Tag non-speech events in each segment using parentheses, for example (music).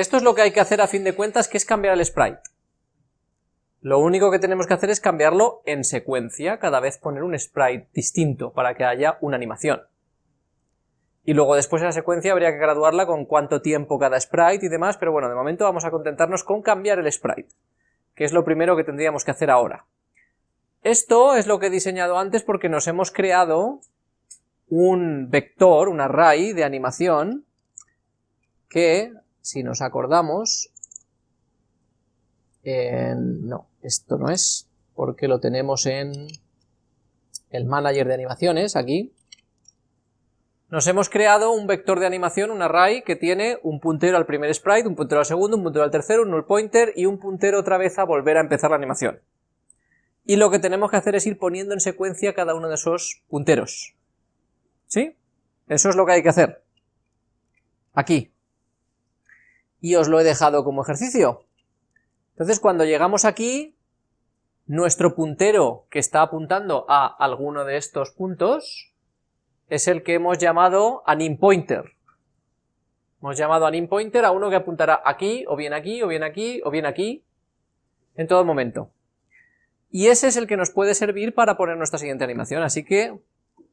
esto es lo que hay que hacer a fin de cuentas, que es cambiar el sprite. Lo único que tenemos que hacer es cambiarlo en secuencia, cada vez poner un sprite distinto para que haya una animación. Y luego después de la secuencia habría que graduarla con cuánto tiempo cada sprite y demás, pero bueno, de momento vamos a contentarnos con cambiar el sprite, que es lo primero que tendríamos que hacer ahora. Esto es lo que he diseñado antes porque nos hemos creado un vector, un array de animación, que, si nos acordamos, no, esto no es, porque lo tenemos en el manager de animaciones, aquí. Nos hemos creado un vector de animación, un array, que tiene un puntero al primer sprite, un puntero al segundo, un puntero al tercero, un null pointer y un puntero otra vez a volver a empezar la animación. Y lo que tenemos que hacer es ir poniendo en secuencia cada uno de esos punteros. ¿Sí? Eso es lo que hay que hacer. Aquí. Y os lo he dejado como ejercicio. Entonces cuando llegamos aquí, nuestro puntero que está apuntando a alguno de estos puntos es el que hemos llamado anim pointer. Hemos llamado anim pointer a uno que apuntará aquí, o bien aquí, o bien aquí, o bien aquí, en todo momento. Y ese es el que nos puede servir para poner nuestra siguiente animación, así que,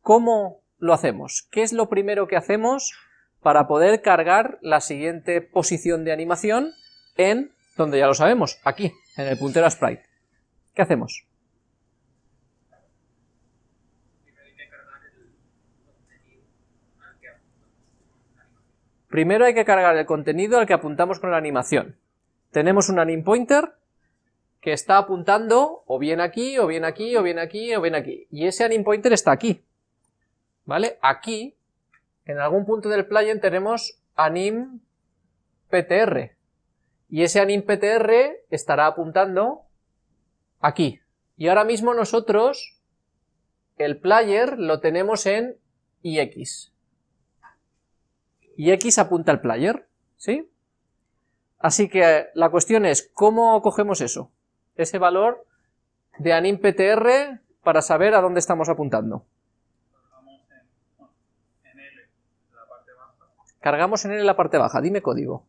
¿cómo lo hacemos? ¿Qué es lo primero que hacemos para poder cargar la siguiente posición de animación en donde ya lo sabemos, aquí, en el puntero a sprite. ¿Qué hacemos? Primero hay que cargar el contenido al que apuntamos con la animación. Tenemos un anim pointer que está apuntando o bien aquí, o bien aquí, o bien aquí, o bien aquí. Y ese anim pointer está aquí. ¿Vale? Aquí, en algún punto del plugin tenemos anim ptr, y ese animptr estará apuntando aquí. Y ahora mismo nosotros el player lo tenemos en ix. ix apunta al player, ¿sí? Así que la cuestión es, ¿cómo cogemos eso? Ese valor de animptr para saber a dónde estamos apuntando. Cargamos en L la parte baja, dime código.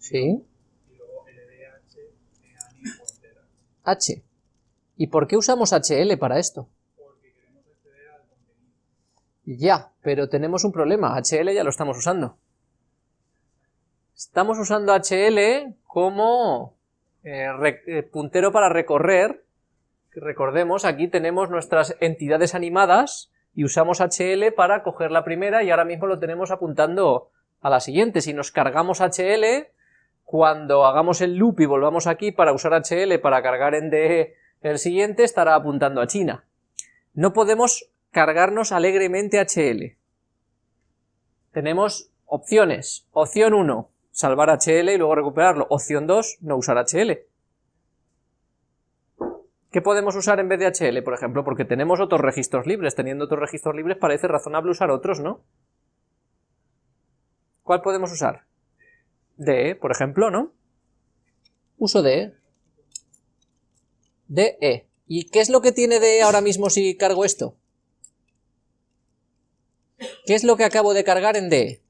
Sí. H. ¿Y por qué usamos HL para esto? Ya, pero tenemos un problema, HL ya lo estamos usando. Estamos usando HL como eh, eh, puntero para recorrer. Recordemos, aquí tenemos nuestras entidades animadas y usamos HL para coger la primera y ahora mismo lo tenemos apuntando a la siguiente. Si nos cargamos HL, cuando hagamos el loop y volvamos aquí para usar HL para cargar en DE el siguiente, estará apuntando a China. No podemos cargarnos alegremente HL. Tenemos opciones. Opción 1, salvar HL y luego recuperarlo. Opción 2, no usar HL. ¿Qué podemos usar en vez de HL, por ejemplo? Porque tenemos otros registros libres. Teniendo otros registros libres parece razonable usar otros, ¿no? ¿Cuál podemos usar? de, por ejemplo, ¿no? Uso de de ¿Y qué es lo que tiene de ahora mismo si cargo esto? ¿Qué es lo que acabo de cargar en DE?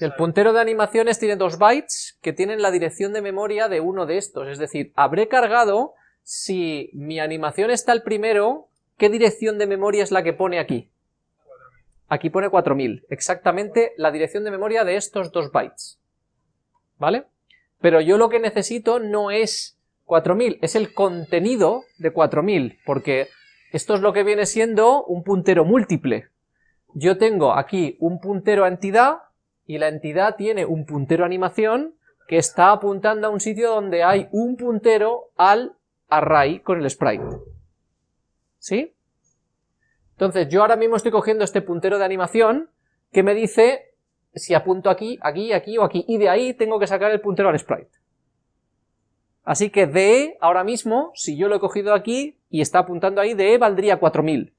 El puntero de animaciones tiene dos bytes que tienen la dirección de memoria de uno de estos, es decir, habré cargado si mi animación está el primero ¿Qué dirección de memoria es la que pone aquí? Aquí pone 4000, exactamente la dirección de memoria de estos dos bytes. ¿Vale? Pero yo lo que necesito no es 4000, es el contenido de 4000, porque esto es lo que viene siendo un puntero múltiple. Yo tengo aquí un puntero a entidad, y la entidad tiene un puntero animación, que está apuntando a un sitio donde hay un puntero al array con el sprite. ¿Sí? Entonces yo ahora mismo estoy cogiendo este puntero de animación que me dice si apunto aquí, aquí, aquí o aquí, y de ahí tengo que sacar el puntero al sprite. Así que DE ahora mismo, si yo lo he cogido aquí y está apuntando ahí, DE valdría 4000.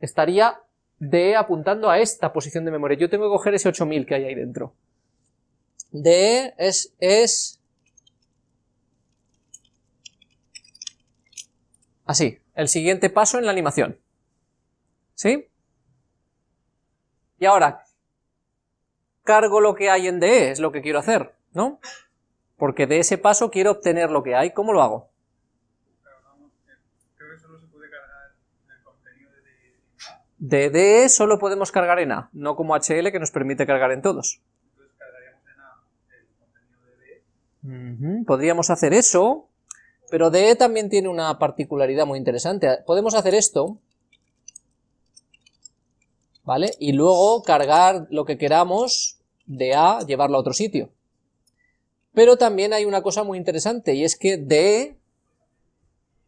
Estaría de apuntando a esta posición de memoria. Yo tengo que coger ese 8000 que hay ahí dentro. de es, es así, el siguiente paso en la animación. ¿Sí? Y ahora, cargo lo que hay en DE, es lo que quiero hacer, ¿no? Porque de ese paso quiero obtener lo que hay, ¿cómo lo hago? De DE solo podemos cargar en A, no como HL que nos permite cargar en todos. Entonces cargaríamos en A el contenido de DE. Podríamos hacer eso, pero DE también tiene una particularidad muy interesante. Podemos hacer esto, ¿vale? Y luego cargar lo que queramos de A, llevarlo a otro sitio. Pero también hay una cosa muy interesante, y es que DE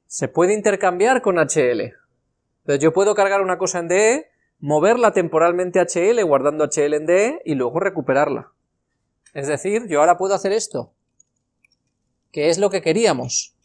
se puede intercambiar con HL. Entonces yo puedo cargar una cosa en DE, moverla temporalmente a HL guardando HL en DE y luego recuperarla. Es decir, yo ahora puedo hacer esto, que es lo que queríamos.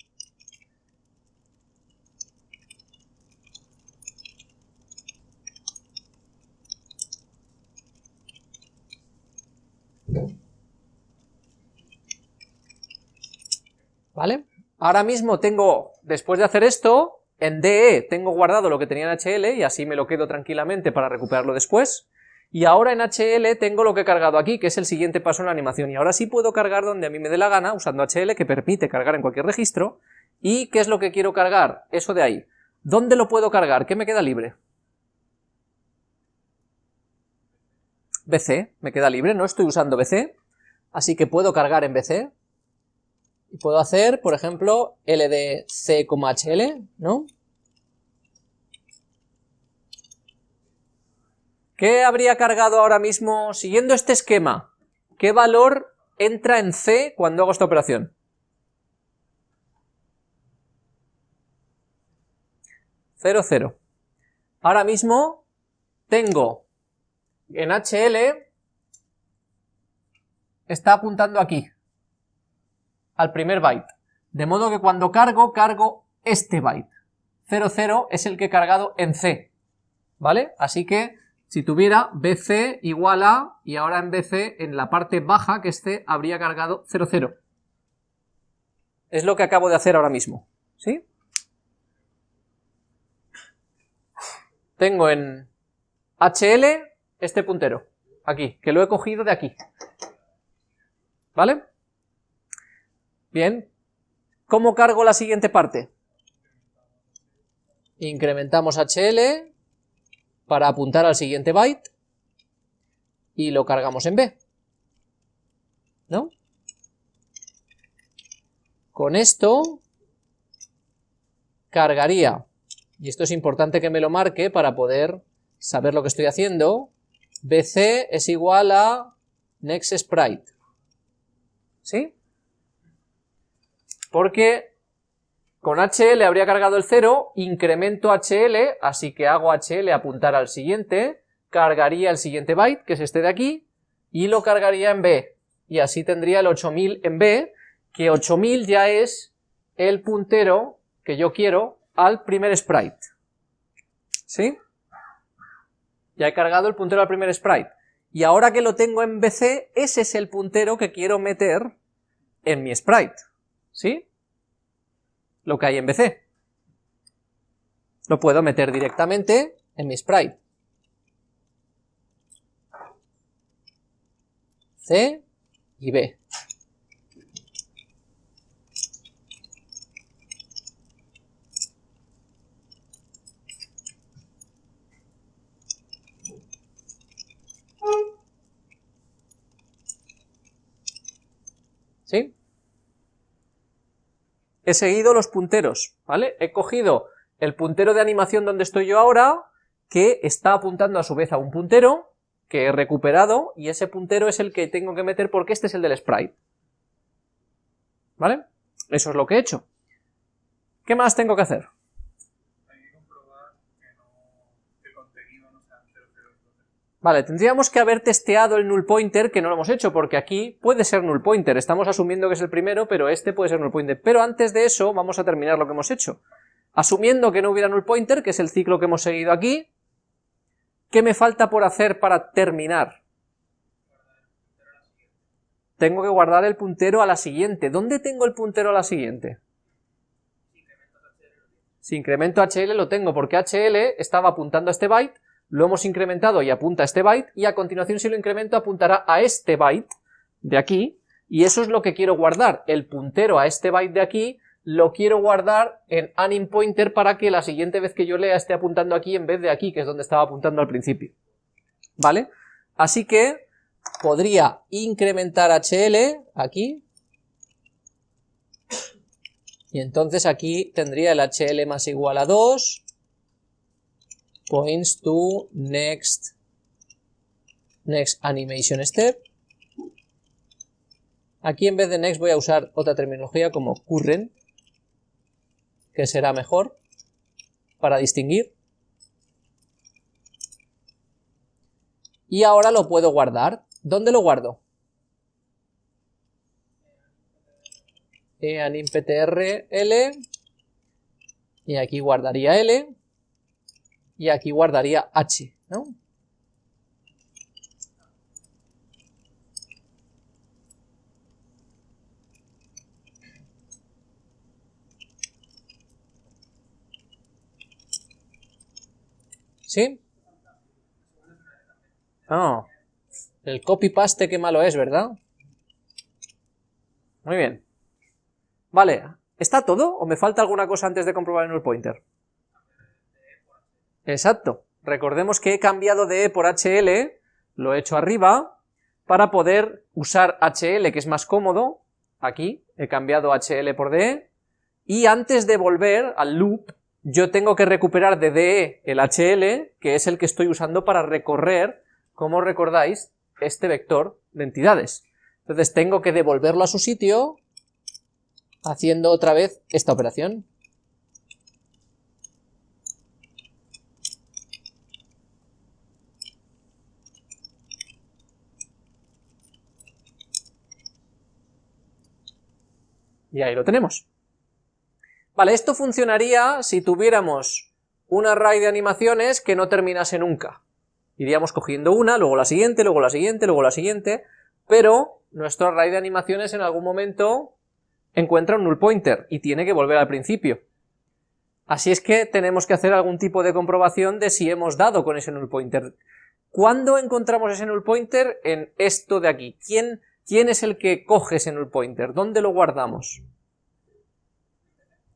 ¿Vale? Ahora mismo tengo, después de hacer esto, en DE tengo guardado lo que tenía en HL y así me lo quedo tranquilamente para recuperarlo después. Y ahora en HL tengo lo que he cargado aquí, que es el siguiente paso en la animación. Y ahora sí puedo cargar donde a mí me dé la gana, usando HL, que permite cargar en cualquier registro. ¿Y qué es lo que quiero cargar? Eso de ahí. ¿Dónde lo puedo cargar? ¿Qué me queda libre? BC, me queda libre, no estoy usando BC, así que puedo cargar en BC, y puedo hacer, por ejemplo, ldc,hl, ¿no? ¿Qué habría cargado ahora mismo siguiendo este esquema? ¿Qué valor entra en C cuando hago esta operación? Cero, cero. Ahora mismo tengo en HL, está apuntando aquí al primer byte. De modo que cuando cargo, cargo este byte. 00 es el que he cargado en C. ¿Vale? Así que si tuviera BC igual a, y ahora en BC, en la parte baja, que es C, habría cargado 00. Es lo que acabo de hacer ahora mismo. ¿Sí? Tengo en HL este puntero, aquí, que lo he cogido de aquí. ¿Vale? Bien, ¿cómo cargo la siguiente parte? Incrementamos HL para apuntar al siguiente byte y lo cargamos en B. ¿No? Con esto cargaría, y esto es importante que me lo marque para poder saber lo que estoy haciendo, BC es igual a next sprite. ¿Sí? Porque con HL habría cargado el 0, incremento HL, así que hago HL apuntar al siguiente, cargaría el siguiente byte, que es este de aquí, y lo cargaría en B, y así tendría el 8000 en B, que 8000 ya es el puntero que yo quiero al primer sprite. ¿Sí? Ya he cargado el puntero al primer sprite. Y ahora que lo tengo en BC, ese es el puntero que quiero meter en mi sprite. ¿Sí? Lo que hay en BC. Lo puedo meter directamente en mi sprite. C y B. ¿Sí? He seguido los punteros, ¿vale? He cogido el puntero de animación donde estoy yo ahora, que está apuntando a su vez a un puntero, que he recuperado, y ese puntero es el que tengo que meter porque este es el del sprite. ¿Vale? Eso es lo que he hecho. ¿Qué más tengo que hacer? Vale, tendríamos que haber testeado el null pointer, que no lo hemos hecho, porque aquí puede ser null pointer, estamos asumiendo que es el primero, pero este puede ser null pointer. Pero antes de eso, vamos a terminar lo que hemos hecho. Asumiendo que no hubiera null pointer, que es el ciclo que hemos seguido aquí, ¿Qué me falta por hacer para terminar? Tengo que guardar el puntero a la siguiente. ¿Dónde tengo el puntero a la siguiente? Si incremento HL lo tengo porque HL estaba apuntando a este byte, lo hemos incrementado y apunta a este byte, y a continuación si lo incremento apuntará a este byte de aquí, y eso es lo que quiero guardar, el puntero a este byte de aquí, lo quiero guardar en anim pointer para que la siguiente vez que yo lea esté apuntando aquí en vez de aquí, que es donde estaba apuntando al principio. ¿Vale? Así que podría incrementar HL aquí, y entonces aquí tendría el HL más igual a 2, points to next, next animation step, Aquí en vez de next voy a usar otra terminología como current, que será mejor para distinguir. Y ahora lo puedo guardar. ¿Dónde lo guardo? ptr L, y aquí guardaría L, y aquí guardaría H, ¿no? ¿Sí? Oh, el copy-paste qué malo es, ¿verdad? Muy bien. Vale, ¿está todo o me falta alguna cosa antes de comprobar el null pointer? Exacto. Recordemos que he cambiado de E por HL, lo he hecho arriba, para poder usar HL, que es más cómodo, aquí, he cambiado HL por DE, y antes de volver al loop, yo tengo que recuperar de DE el HL, que es el que estoy usando para recorrer, como recordáis, este vector de entidades. Entonces tengo que devolverlo a su sitio, haciendo otra vez esta operación. Y ahí lo tenemos. Vale, esto funcionaría si tuviéramos un array de animaciones que no terminase nunca. Iríamos cogiendo una, luego la siguiente, luego la siguiente, luego la siguiente, pero nuestro array de animaciones en algún momento encuentra un null pointer y tiene que volver al principio. Así es que tenemos que hacer algún tipo de comprobación de si hemos dado con ese null pointer. ¿Cuándo encontramos ese null pointer? En esto de aquí. ¿Quién, quién es el que coge ese null pointer? ¿Dónde lo guardamos?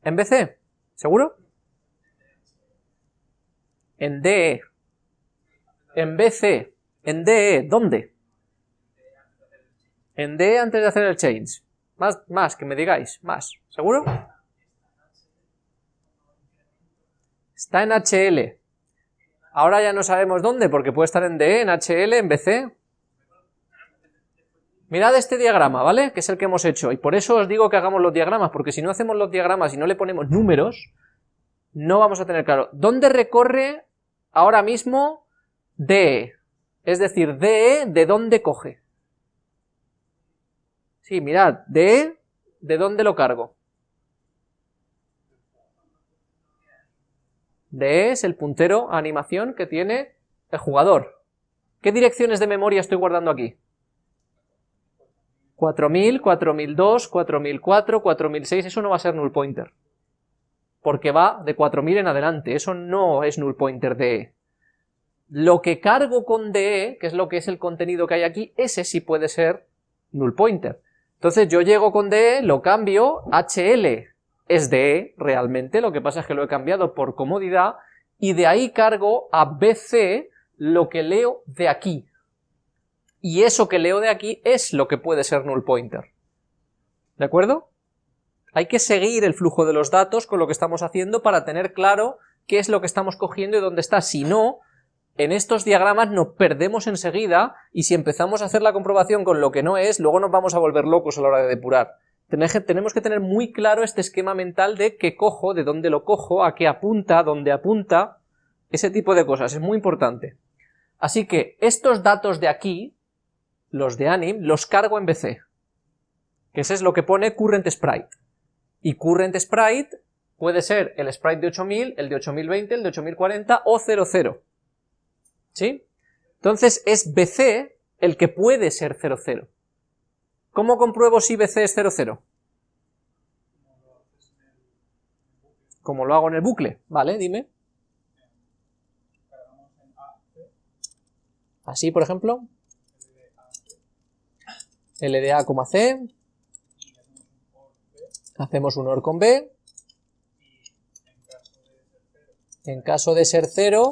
¿En BC? ¿Seguro? En DE. En BC. En DE. ¿Dónde? En DE antes de hacer el change. Más, más, que me digáis. Más. ¿Seguro? Está en HL. Ahora ya no sabemos dónde, porque puede estar en DE, en HL, en BC. Mirad este diagrama, ¿vale? Que es el que hemos hecho, y por eso os digo que hagamos los diagramas, porque si no hacemos los diagramas y no le ponemos números, no vamos a tener claro. ¿Dónde recorre ahora mismo DE? Es decir, DE, ¿de dónde coge? Sí, mirad, DE, ¿de dónde lo cargo? DE es el puntero a animación que tiene el jugador. ¿Qué direcciones de memoria estoy guardando aquí? 4000, 4002, 4004, 4006, eso no va a ser null pointer. Porque va de 4000 en adelante, eso no es null pointer de Lo que cargo con DE, que es lo que es el contenido que hay aquí, ese sí puede ser null pointer. Entonces yo llego con DE, lo cambio, HL es DE realmente, lo que pasa es que lo he cambiado por comodidad, y de ahí cargo a BC lo que leo de aquí, y eso que leo de aquí es lo que puede ser null pointer. ¿De acuerdo? Hay que seguir el flujo de los datos con lo que estamos haciendo para tener claro qué es lo que estamos cogiendo y dónde está. Si no, en estos diagramas nos perdemos enseguida y si empezamos a hacer la comprobación con lo que no es, luego nos vamos a volver locos a la hora de depurar. Tenemos que tener muy claro este esquema mental de qué cojo, de dónde lo cojo, a qué apunta, dónde apunta, ese tipo de cosas, es muy importante. Así que estos datos de aquí, los de anim, los cargo en BC, que ese es lo que pone current sprite. Y current sprite puede ser el sprite de 8000, el de 8020, el de 8040 o 00. ¿Sí? Entonces es BC el que puede ser 00. ¿Cómo compruebo si BC es 00? Como lo hago en el bucle, ¿vale? Dime. Así, por ejemplo. LDA, C. Hacemos un OR con B. En caso de ser 0,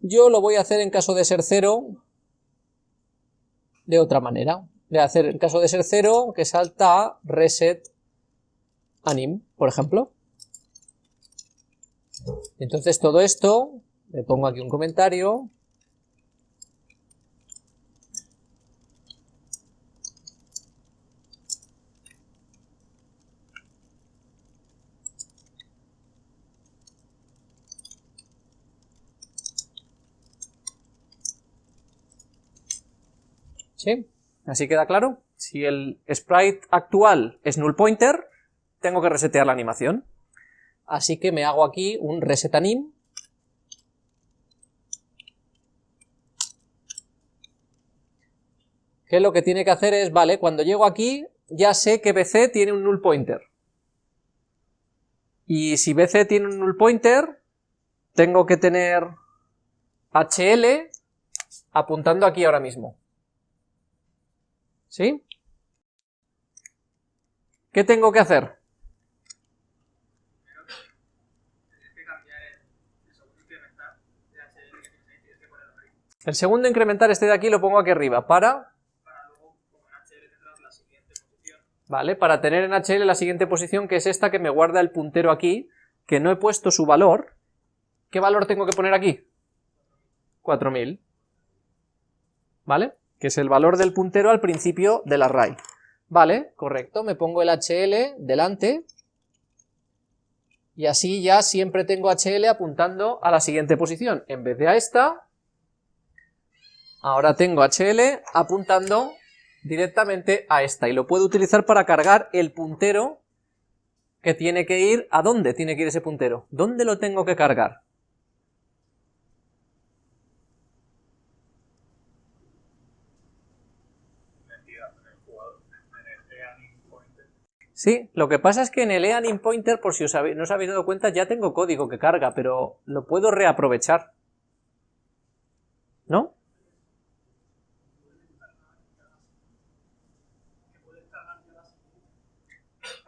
yo lo voy a hacer en caso de ser 0 de otra manera. Voy a hacer en caso de ser 0 que salta a reset anim, por ejemplo. Entonces todo esto, le pongo aquí un comentario, ¿Sí? ¿Así queda claro? Si el sprite actual es null pointer, tengo que resetear la animación. Así que me hago aquí un reset anim. Que lo que tiene que hacer es, vale, cuando llego aquí, ya sé que BC tiene un null pointer. Y si BC tiene un null pointer, tengo que tener HL apuntando aquí ahora mismo. ¿Sí? ¿Qué tengo que hacer? El segundo incrementar este de aquí lo pongo aquí arriba, para... Vale, para tener en HL la siguiente posición, que es esta que me guarda el puntero aquí, que no he puesto su valor. ¿Qué valor tengo que poner aquí? 4000. ¿Vale? que es el valor del puntero al principio del array. Vale, correcto, me pongo el HL delante, y así ya siempre tengo HL apuntando a la siguiente posición. En vez de a esta, ahora tengo HL apuntando directamente a esta, y lo puedo utilizar para cargar el puntero que tiene que ir, ¿a dónde tiene que ir ese puntero? ¿Dónde lo tengo que cargar? Sí, lo que pasa es que en el eanim pointer, por si no os habéis dado cuenta, ya tengo código que carga, pero lo puedo reaprovechar. ¿No?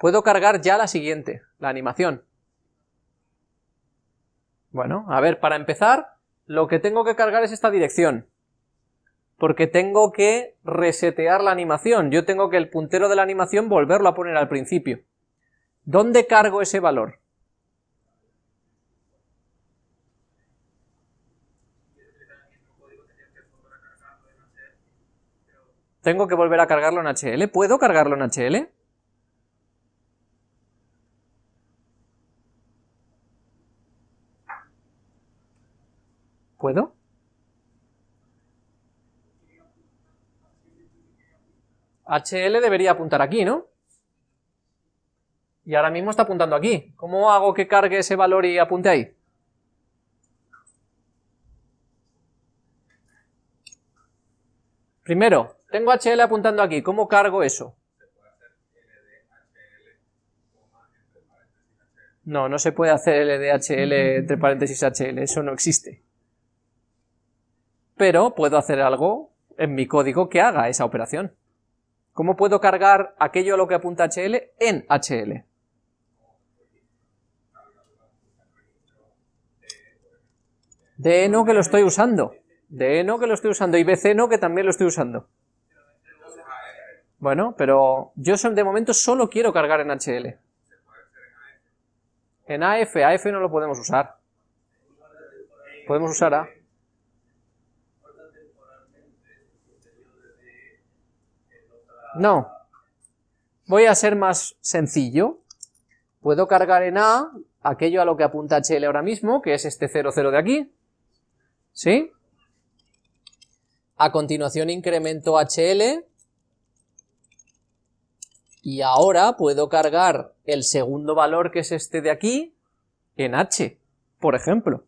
Puedo cargar ya la siguiente, la animación. Bueno, a ver, para empezar, lo que tengo que cargar es esta dirección porque tengo que resetear la animación, yo tengo que el puntero de la animación volverlo a poner al principio. ¿Dónde cargo ese valor? Tengo que volver a cargarlo en HL. ¿Puedo cargarlo en HL? ¿Puedo? HL debería apuntar aquí, ¿no? Y ahora mismo está apuntando aquí. ¿Cómo hago que cargue ese valor y apunte ahí? Primero, tengo HL apuntando aquí. ¿Cómo cargo eso? No, no se puede hacer LDHL entre paréntesis HL, eso no existe. Pero puedo hacer algo en mi código que haga esa operación. ¿Cómo puedo cargar aquello a lo que apunta HL en HL? D no que lo estoy usando. D no que lo estoy usando. Y BC no que también lo estoy usando. Bueno, pero yo de momento solo quiero cargar en HL. En AF, AF no lo podemos usar. Podemos usar A. No. Voy a ser más sencillo. Puedo cargar en A aquello a lo que apunta HL ahora mismo, que es este 00 de aquí. ¿Sí? A continuación incremento HL Y ahora puedo cargar el segundo valor, que es este de aquí, en h, por ejemplo.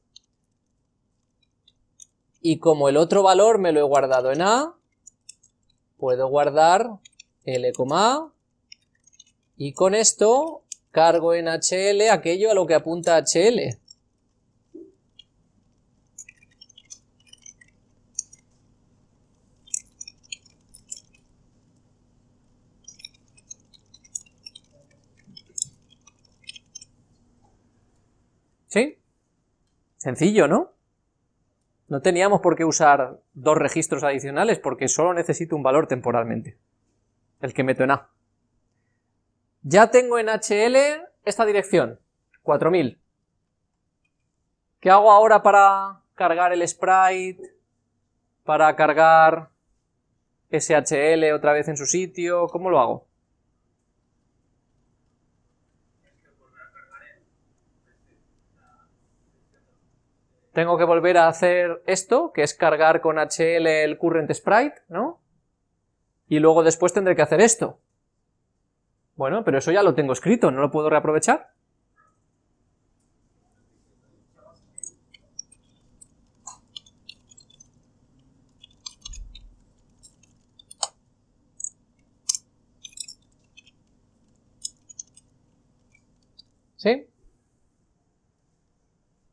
Y como el otro valor me lo he guardado en a, puedo guardar l, a, y con esto cargo en hl aquello a lo que apunta hl. ¿Sí? Sencillo, ¿no? No teníamos por qué usar dos registros adicionales porque solo necesito un valor temporalmente, el que meto en A. Ya tengo en HL esta dirección, 4000. ¿Qué hago ahora para cargar el sprite? Para cargar SHL otra vez en su sitio, ¿cómo lo hago? tengo que volver a hacer esto, que es cargar con HL el current sprite, ¿no? Y luego después tendré que hacer esto. Bueno, pero eso ya lo tengo escrito, ¿no lo puedo reaprovechar? ¿Sí?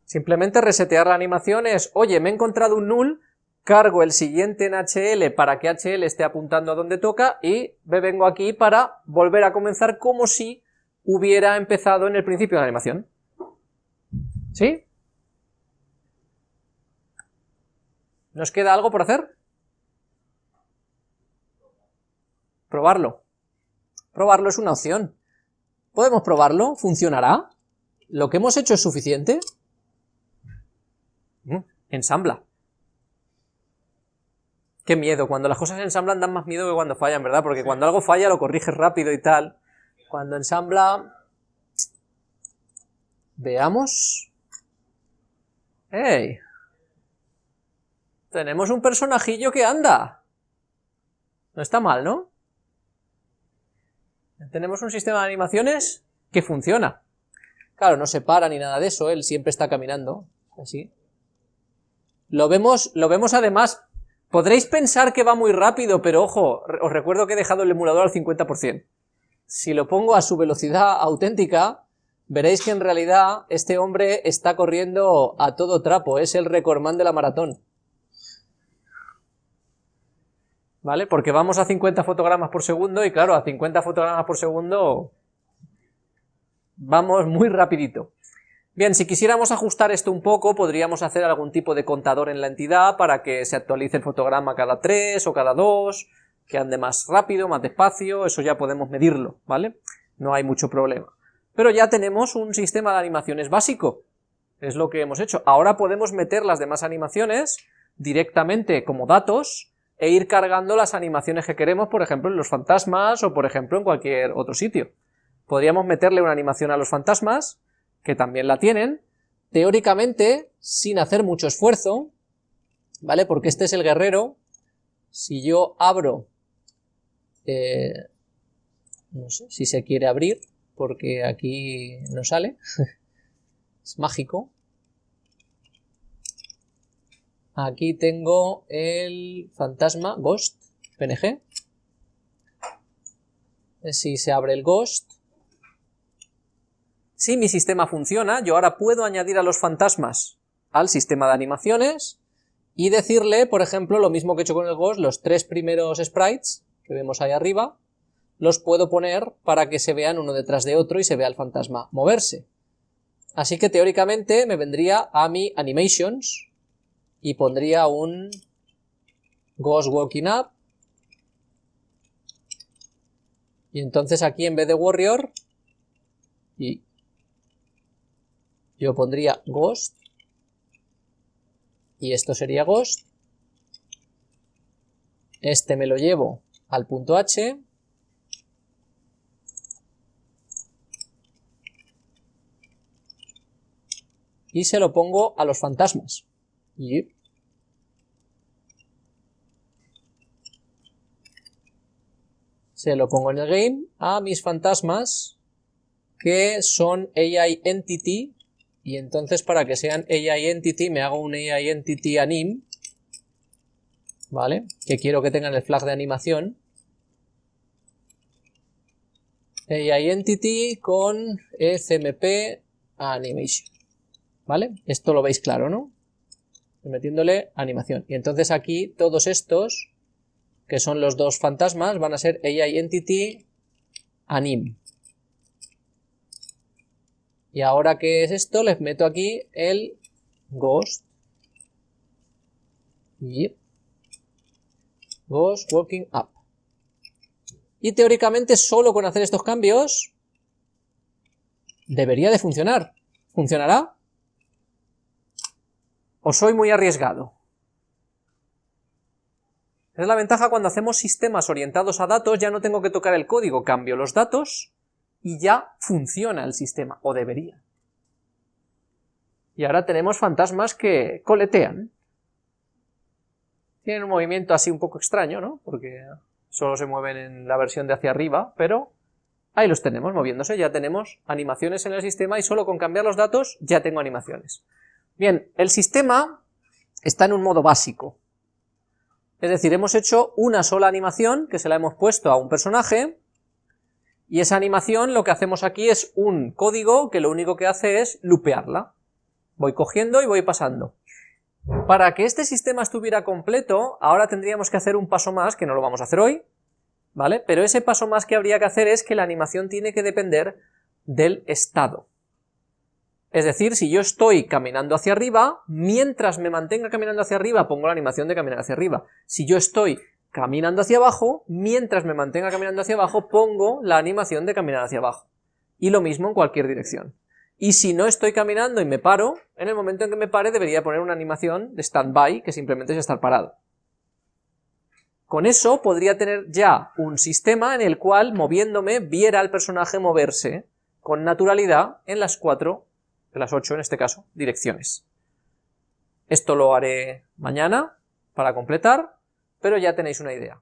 Simplemente resetear la animación es, oye, me he encontrado un null, cargo el siguiente en HL para que HL esté apuntando a donde toca y me vengo aquí para volver a comenzar como si hubiera empezado en el principio de la animación. ¿Sí? ¿Nos queda algo por hacer? Probarlo. Probarlo es una opción. ¿Podemos probarlo? ¿Funcionará? ¿Lo que hemos hecho es suficiente? ensambla. Qué miedo, cuando las cosas ensamblan dan más miedo que cuando fallan, ¿verdad? Porque cuando algo falla lo corriges rápido y tal. Cuando ensambla... Veamos... ¡Ey! Tenemos un personajillo que anda. No está mal, ¿no? Tenemos un sistema de animaciones que funciona. Claro, no se para ni nada de eso, él siempre está caminando, así. Lo vemos, lo vemos además, podréis pensar que va muy rápido, pero ojo, os recuerdo que he dejado el emulador al 50%. Si lo pongo a su velocidad auténtica, veréis que en realidad este hombre está corriendo a todo trapo, es el recordman de la maratón. ¿Vale? Porque vamos a 50 fotogramas por segundo y claro, a 50 fotogramas por segundo vamos muy rapidito. Bien, si quisiéramos ajustar esto un poco, podríamos hacer algún tipo de contador en la entidad para que se actualice el fotograma cada 3 o cada 2, que ande más rápido, más despacio, eso ya podemos medirlo, ¿vale? No hay mucho problema. Pero ya tenemos un sistema de animaciones básico, es lo que hemos hecho. Ahora podemos meter las demás animaciones directamente como datos e ir cargando las animaciones que queremos, por ejemplo, en los fantasmas o por ejemplo en cualquier otro sitio. Podríamos meterle una animación a los fantasmas, que también la tienen, teóricamente, sin hacer mucho esfuerzo, ¿vale? Porque este es el guerrero, si yo abro, eh, no sé si se quiere abrir, porque aquí no sale, (laughs) es mágico. Aquí tengo el fantasma Ghost, PNG. Si se abre el Ghost, si mi sistema funciona, yo ahora puedo añadir a los fantasmas al sistema de animaciones y decirle, por ejemplo, lo mismo que he hecho con el Ghost, los tres primeros sprites que vemos ahí arriba, los puedo poner para que se vean uno detrás de otro y se vea el fantasma moverse. Así que teóricamente me vendría a mi animations y pondría un Ghost Walking Up y entonces aquí en vez de Warrior y yo pondría ghost y esto sería ghost. Este me lo llevo al punto H. Y se lo pongo a los fantasmas. Y se lo pongo en el game a mis fantasmas que son AI Entity y entonces para que sean AI Entity me hago un AI Entity Anim ¿vale? Que quiero que tengan el flag de animación AI Entity con ECMP Animation ¿vale? Esto lo veis claro, ¿no? Metiéndole animación y entonces aquí todos estos que son los dos fantasmas, van a ser AI Entity Anim. Y ahora que es esto, les meto aquí el Ghost. y Ghost Walking Up. Y teóricamente solo con hacer estos cambios debería de funcionar. ¿Funcionará? ¿O soy muy arriesgado? Es la ventaja cuando hacemos sistemas orientados a datos, ya no tengo que tocar el código, cambio los datos y ya funciona el sistema, o debería. Y ahora tenemos fantasmas que coletean. Tienen un movimiento así un poco extraño, ¿no? Porque solo se mueven en la versión de hacia arriba, pero ahí los tenemos moviéndose, ya tenemos animaciones en el sistema y solo con cambiar los datos ya tengo animaciones. Bien, el sistema está en un modo básico, es decir, hemos hecho una sola animación que se la hemos puesto a un personaje y esa animación lo que hacemos aquí es un código que lo único que hace es lupearla. Voy cogiendo y voy pasando. Para que este sistema estuviera completo, ahora tendríamos que hacer un paso más, que no lo vamos a hacer hoy, ¿vale? Pero ese paso más que habría que hacer es que la animación tiene que depender del estado. Es decir, si yo estoy caminando hacia arriba, mientras me mantenga caminando hacia arriba, pongo la animación de caminar hacia arriba. Si yo estoy caminando hacia abajo, mientras me mantenga caminando hacia abajo, pongo la animación de caminar hacia abajo. Y lo mismo en cualquier dirección. Y si no estoy caminando y me paro, en el momento en que me pare debería poner una animación de stand-by, que simplemente es estar parado. Con eso podría tener ya un sistema en el cual, moviéndome, viera al personaje moverse con naturalidad en las cuatro de las 8 en este caso, direcciones. Esto lo haré mañana para completar, pero ya tenéis una idea.